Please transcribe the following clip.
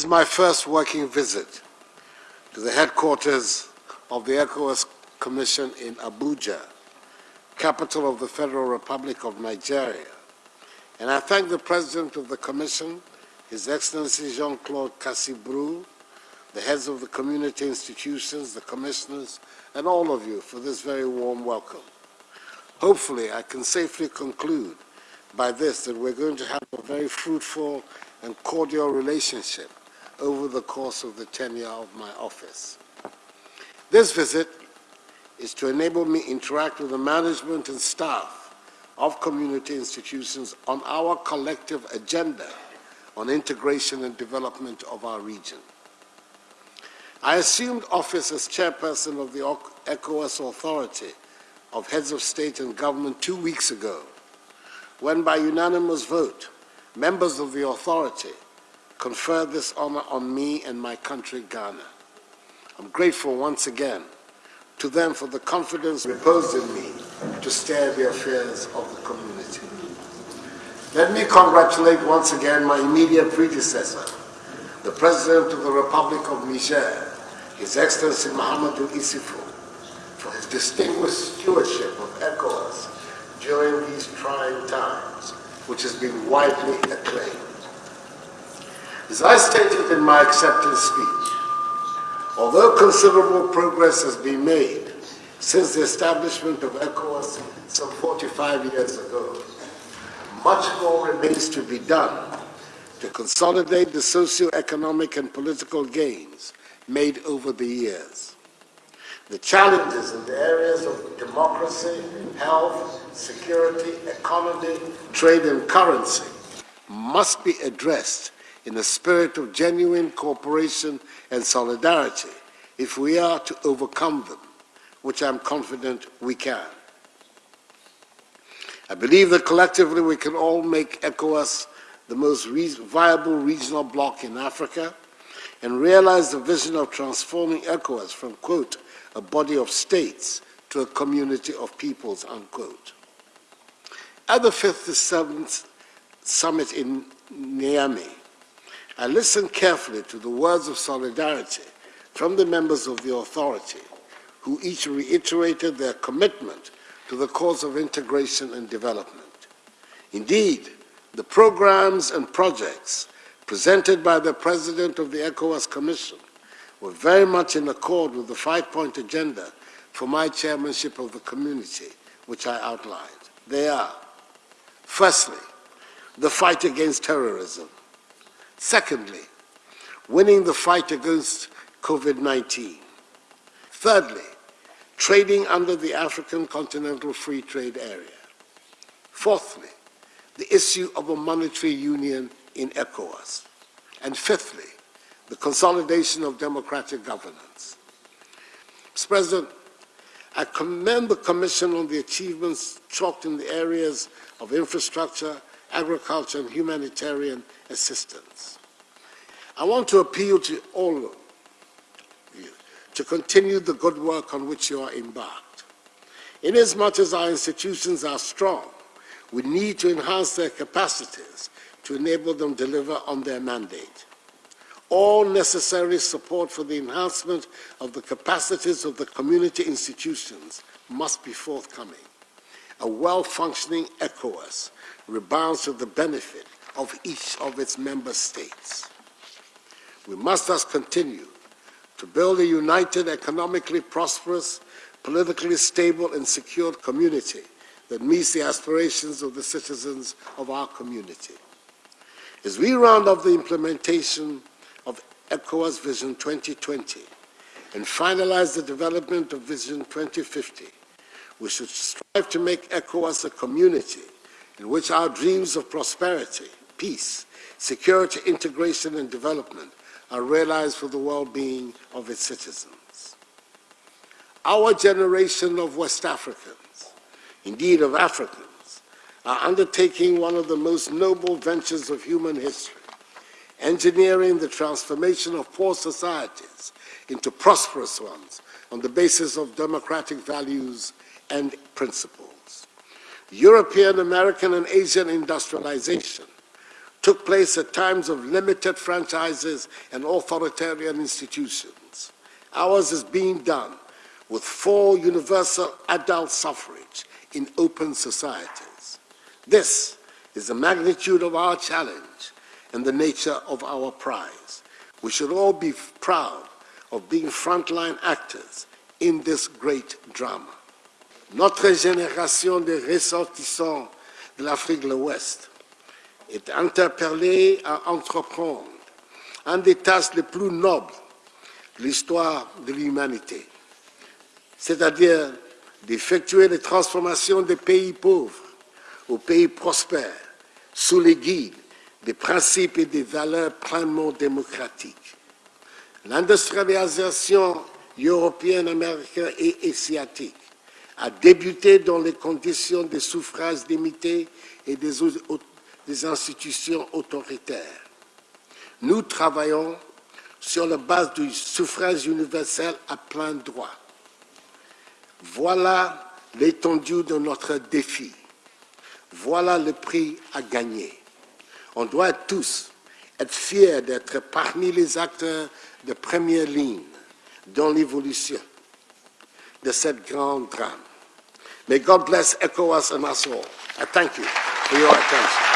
This is my first working visit to the headquarters of the ECOWAS Commission in Abuja, capital of the Federal Republic of Nigeria. And I thank the President of the Commission, His Excellency Jean-Claude Kassi Brou, the heads of the community institutions, the commissioners, and all of you for this very warm welcome. Hopefully, I can safely conclude by this that we're going to have a very fruitful and cordial relationship over the course of the tenure of my office. This visit is to enable me interact with the management and staff of community institutions on our collective agenda on integration and development of our region. I assumed office as chairperson of the ECOWAS Authority of Heads of State and Government two weeks ago, when by unanimous vote, members of the authority conferred this honor on me and my country, Ghana. I'm grateful once again to them for the confidence reposed in me to steer the affairs of the community. Let me congratulate once again my immediate predecessor, the President of the Republic of Niger, his Excellency Mahamadou Issoufou, for his distinguished stewardship of ECOWAS during these trying times, which has been widely acclaimed. As I stated in my acceptance speech, although considerable progress has been made since the establishment of ECOWAS some 45 years ago, much more remains to be done to consolidate the socio-economic and political gains made over the years. The challenges in the areas of democracy, health, security, economy, trade and currency must be addressed in a spirit of genuine cooperation and solidarity if we are to overcome them, which I'm confident we can. I believe that collectively we can all make ECOWAS the most viable regional bloc in Africa and realize the vision of transforming ECOWAS from, quote, a body of states to a community of peoples, unquote. At the fifth to seventh summit in Niamey, I listened carefully to the words of solidarity from the members of the authority, who each reiterated their commitment to the cause of integration and development. Indeed, the programs and projects presented by the President of the ECOWAS Commission were very much in accord with the five-point agenda for my chairmanship of the community, which I outlined. They are, firstly, the fight against terrorism. Secondly, winning the fight against COVID-19. Thirdly, trading under the African Continental Free Trade Area. Fourthly, the issue of a monetary union in ECOWAS. And fifthly, the consolidation of democratic governance. Mr. President, I commend the Commission on the achievements chalked in the areas of infrastructure, agriculture, and humanitarian assistance. I want to appeal to all of you to continue the good work on which you are embarked. Inasmuch as our institutions are strong, we need to enhance their capacities to enable them to deliver on their mandate. All necessary support for the enhancement of the capacities of the community institutions must be forthcoming. A well-functioning ECOWAS rebounds to the benefit of each of its member states. We must thus continue to build a united, economically prosperous, politically stable and secure community that meets the aspirations of the citizens of our community. As we round off the implementation of ECOWAS Vision 2020 and finalize the development of Vision 2050, we should strive to make ECOWAS a community in which our dreams of prosperity, peace, security, integration, and development are realized for the well-being of its citizens. Our generation of West Africans, indeed of Africans, are undertaking one of the most noble ventures of human history, engineering the transformation of poor societies into prosperous ones on the basis of democratic values and principles. European, American, and Asian industrialization took place at times of limited franchises and authoritarian institutions. Ours is being done with full universal adult suffrage in open societies. This is the magnitude of our challenge and the nature of our prize. We should all be proud of being frontline actors in this great drama. Notre génération de ressortissants de l'Afrique de l'Ouest est interpellée à entreprendre un des tâches les plus nobles de l'histoire de l'humanité, c'est-à-dire d'effectuer les transformations des pays pauvres aux pays prospères sous les guides des principes et des valeurs pleinement démocratiques. L'industrialisation européenne, américaine et asiatique a débuté dans les conditions de suffrage limité et des, des institutions autoritaires. Nous travaillons sur la base du suffrage universel à plein droit. Voilà l'étendue de notre défi. Voilà le prix à gagner. On doit tous être fiers d'être parmi les acteurs de première ligne dans l'évolution de cette grande drame. May God bless ECOWAS and us all. I thank you for your attention.